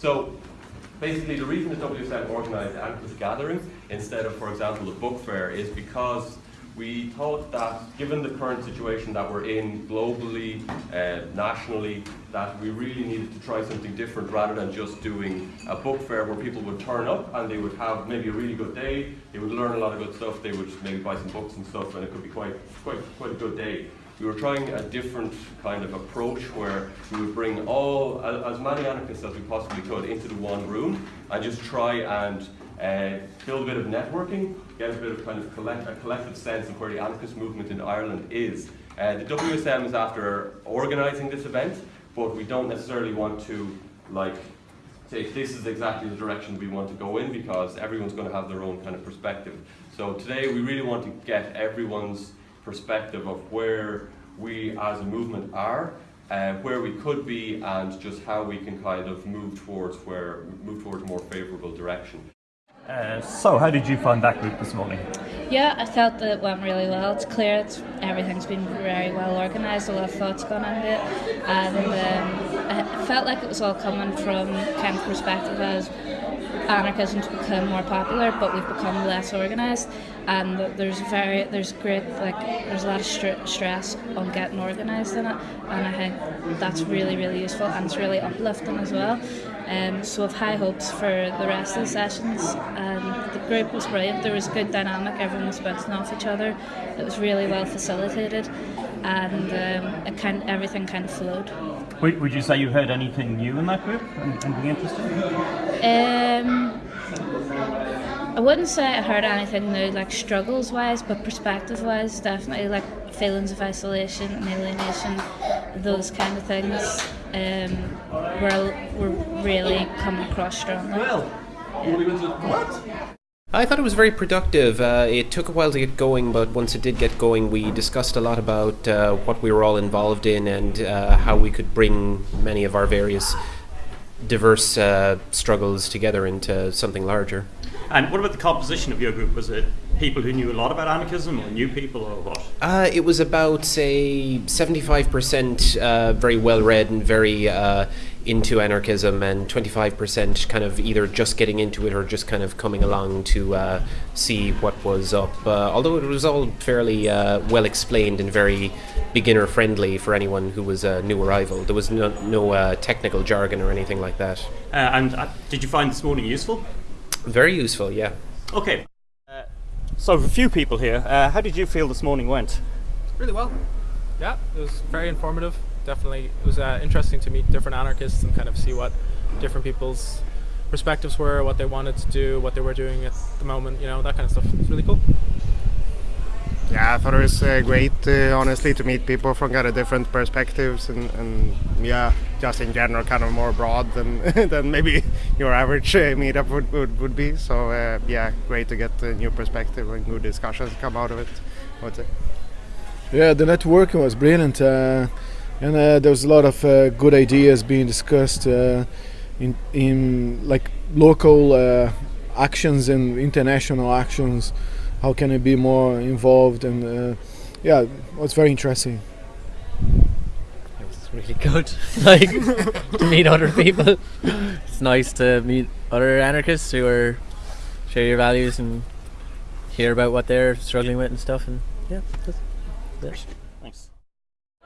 So basically the reason the WSM organised anarchist gatherings instead of, for example, the book fair is because we thought that given the current situation that we're in globally, uh, nationally, that we really needed to try something different rather than just doing a book fair where people would turn up and they would have maybe a really good day, they would learn a lot of good stuff, they would maybe buy some books and stuff and it could be quite, quite, quite a good day. We were trying a different kind of approach where we would bring all, as many anarchists as we possibly could into the one room and just try and uh, build a bit of networking, get a bit of kind of collect, a collective sense of where the anarchist movement in Ireland is. Uh, the WSM is after organising this event, but we don't necessarily want to like say this is exactly the direction we want to go in because everyone's going to have their own kind of perspective. So today we really want to get everyone's perspective of where we as a movement are, uh, where we could be, and just how we can kind of move towards where move towards a more favourable direction. Uh, so, how did you find that group this morning? Yeah, I felt that it went really well. It's clear it's, everything's been very well organised, a lot of thought's gone into it, and um, I felt like it was all coming from kind of perspective as anarchism's become more popular, but we've become less organised, and there's very there's great like there's a lot of str- stress on getting organised in it, and I think that's really really useful and it's really uplifting as well. Um, so I've high hopes for the rest of the sessions. And the group was brilliant. There was good dynamic. Everyone was bouncing off each other. It was really well facilitated, and um, it kind everything kind of flowed. Would you say you heard anything new in that group? Anything interesting? Um, I wouldn't say I heard anything new, like struggles wise, but perspective wise, definitely like feelings of isolation and alienation, those kind of things um, were, were really coming across strongly. Well, what? I thought it was very productive. Uh, it took a while to get going, but once it did get going, we discussed a lot about uh, what we were all involved in and uh, how we could bring many of our various diverse uh, struggles together into something larger. And what about the composition of your group? Was it people who knew a lot about anarchism or new people or what? Uh, it was about, say, 75% uh, very well read and very uh, into anarchism, and 25% kind of either just getting into it or just kind of coming along to uh, see what was up. Uh, although it was all fairly uh, well explained and very beginner friendly for anyone who was a new arrival. There was no, no technical jargon or anything like that. and did you find this morning useful? Very useful, yeah. Okay. Uh, so, a few people here. Uh, how did you feel this morning went? Really well. Yeah, it was very informative. Definitely, it was uh, interesting to meet different anarchists and kind of see what different people's perspectives were, what they wanted to do, what they were doing at the moment. You know, that kind of stuff. It's really cool. Yeah, I thought it was uh, great, uh, honestly, to meet people from kind of different perspectives and, and yeah, just in general, kind of more broad than than maybe your average uh, meetup would, would, would be. So uh, yeah, great to get a new perspective and good discussions come out of it. I would say. Yeah, the networking was brilliant, uh, and uh, there was a lot of good ideas being discussed in in like local actions and international actions how can I be more involved and uh, yeah, it was very interesting. It was really good, like to meet other people. It's nice to meet other anarchists who are share your values and hear about what they're struggling with and stuff. And yeah, that's, that's.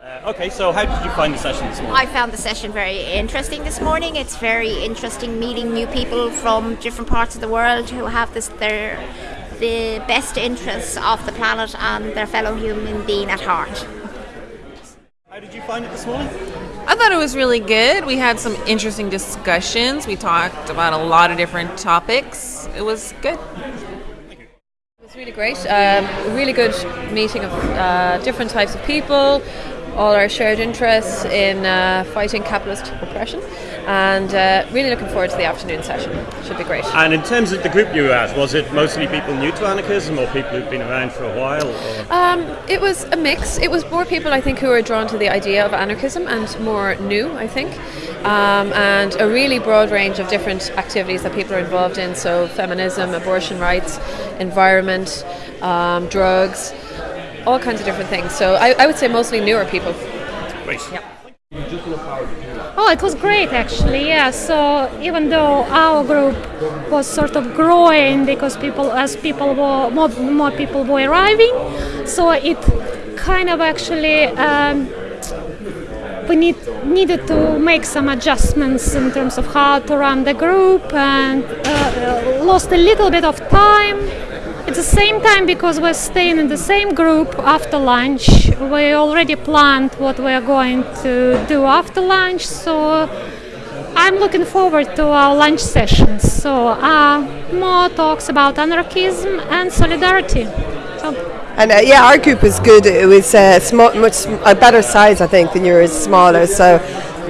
Uh, okay, so how did you find the session this morning? I found the session very interesting this morning. It's very interesting meeting new people from different parts of the world who have this their the best interests of the planet and their fellow human being at heart. How did you find it this morning? I thought it was really good. We had some interesting discussions. We talked about a lot of different topics. It was good. It was really great. Um, really good meeting of uh, different types of people, all our shared interests in uh, fighting capitalist oppression and uh, really looking forward to the afternoon session. Should be great. And in terms of the group you were at, was it mostly people new to anarchism or people who've been around for a while? Um, it was a mix. It was more people I think who were drawn to the idea of anarchism and more new, I think. Um, and a really broad range of different activities that people are involved in. So feminism, abortion rights, environment, um, drugs, all kinds of different things. So I, I, would say mostly newer people. Great. Yeah. Oh, it was great actually. Yeah. So even though our group was sort of growing because people, as people were more, more people were arriving, so it kind of actually um, we need needed to make some adjustments in terms of how to run the group and uh, lost a little bit of time. At the same time, because we're staying in the same group after lunch, we already planned what we are going to do after lunch. So I'm looking forward to our lunch sessions. So uh, more talks about anarchism and solidarity. So And uh, yeah, our group was good. It was uh, much a better size, I think, than yours, smaller. So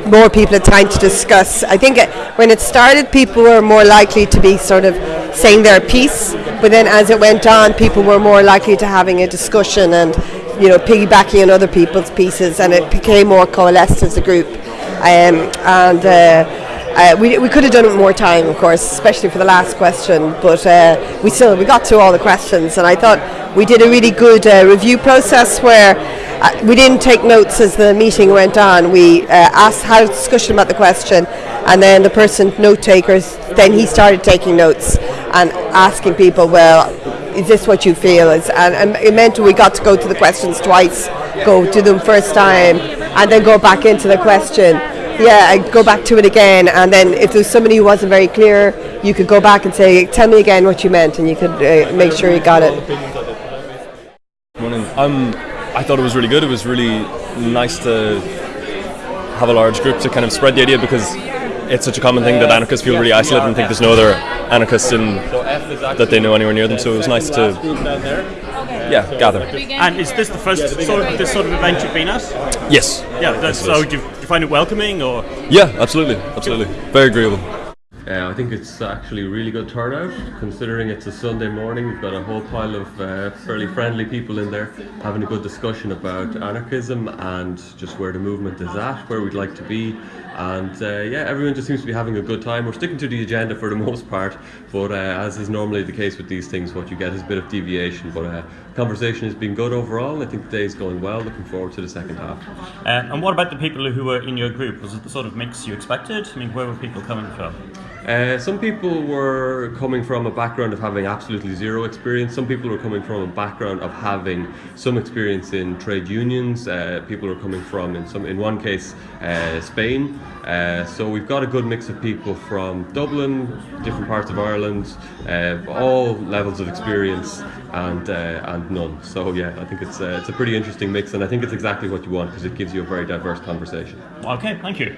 more people had time to discuss. I think uh, when it started, people were more likely to be sort of saying their piece. But then as it went on, people were more likely to having a discussion and you know piggybacking on other people's pieces, and it became more coalesced as a group. Um, and uh, uh, we, we could have done it more time, of course, especially for the last question. But uh, we still we got through all the questions, and I thought we did a really good uh, review process where uh, we didn't take notes as the meeting went on. We uh, asked had a discussion about the question, and then the person note takers then he started taking notes and asking people, well, is this what you feel? Is, and, and it meant we got to go to the questions twice, go to them first time, and then go back into the question. Yeah, go back to it again, and then if there's somebody who wasn't very clear, you could go back and say, "Tell me again what you meant," and you could uh, make sure you got it. Morning. Um, I thought it was really good. It was really nice to have a large group to kind of spread the idea because it's such a common thing that anarchists feel really isolated and think there's no other anarchists in that they know anywhere near them. So it was nice to yeah gather. And is this the first sort of this sort of event you've been at? Yes. Yeah. That's, so do you, do you find it welcoming or? Yeah, absolutely, absolutely, very agreeable. Uh, I think it's actually a really good turnout, considering it's a Sunday morning. We've got a whole pile of uh, fairly friendly people in there having a good discussion about anarchism and just where the movement is at, where we'd like to be. And uh, yeah, everyone just seems to be having a good time. We're sticking to the agenda for the most part, but uh, as is normally the case with these things, what you get is a bit of deviation. But uh, conversation has been good overall. I think the day is going well. Looking forward to the second half. Uh, and what about the people who were in your group? Was it the sort of mix you expected? I mean, where were people coming from? Uh, some people were coming from a background of having absolutely zero experience. Some people were coming from a background of having some experience in trade unions. Uh, people were coming from, in some, in one case, uh, Spain. Uh, so we've got a good mix of people from Dublin, different parts of Ireland, uh, all levels of experience, and and none. So yeah, I think it's it's a pretty interesting mix, and I think it's exactly what you want because it gives you a very diverse conversation. Okay, thank you.